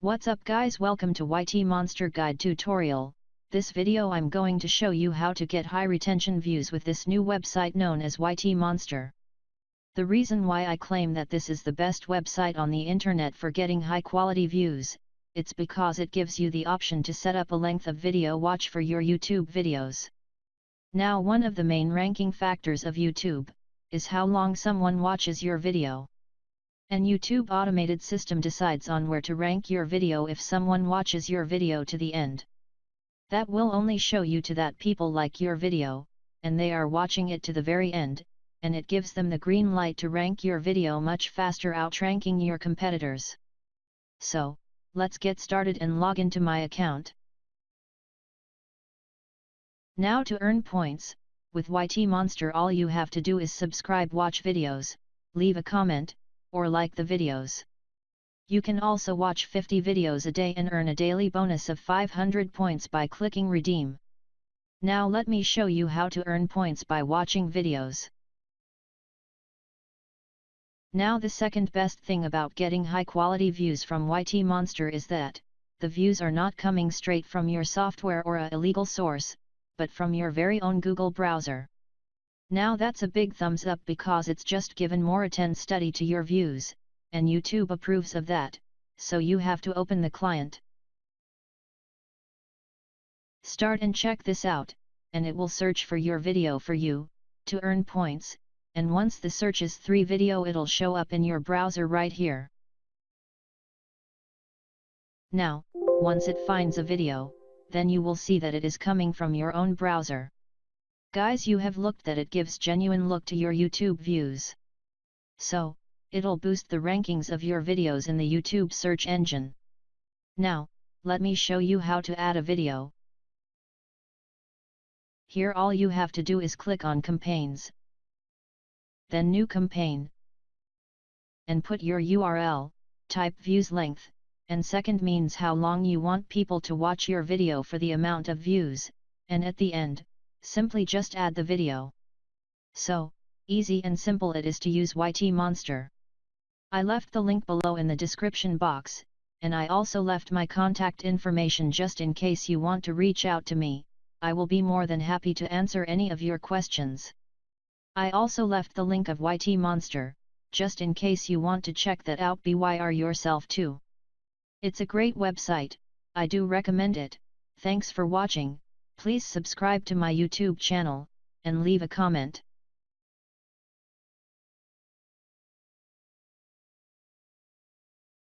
What's up guys welcome to YT Monster Guide tutorial, this video I'm going to show you how to get high retention views with this new website known as YT Monster. The reason why I claim that this is the best website on the internet for getting high quality views, it's because it gives you the option to set up a length of video watch for your YouTube videos. Now one of the main ranking factors of YouTube, is how long someone watches your video. An YouTube automated system decides on where to rank your video if someone watches your video to the end. That will only show you to that people like your video, and they are watching it to the very end, and it gives them the green light to rank your video much faster outranking your competitors. So, let's get started and log into my account. Now to earn points, with YT Monster all you have to do is subscribe watch videos, leave a comment, or like the videos. You can also watch 50 videos a day and earn a daily bonus of 500 points by clicking redeem. Now let me show you how to earn points by watching videos. Now the second best thing about getting high quality views from YT Monster is that, the views are not coming straight from your software or a illegal source, but from your very own Google browser. Now that's a big thumbs up because it's just given more attend study to your views, and YouTube approves of that, so you have to open the client. Start and check this out, and it will search for your video for you, to earn points, and once the search is 3 video it'll show up in your browser right here. Now, once it finds a video, then you will see that it is coming from your own browser. Guys you have looked that it gives genuine look to your YouTube views. So, it'll boost the rankings of your videos in the YouTube search engine. Now, let me show you how to add a video. Here all you have to do is click on campaigns. Then new campaign. And put your URL, type views length, and second means how long you want people to watch your video for the amount of views, and at the end, simply just add the video. So, easy and simple it is to use YT Monster. I left the link below in the description box, and I also left my contact information just in case you want to reach out to me, I will be more than happy to answer any of your questions. I also left the link of YT Monster, just in case you want to check that out BYR yourself too. It's a great website, I do recommend it, thanks for watching, Please subscribe to my YouTube channel, and leave a comment.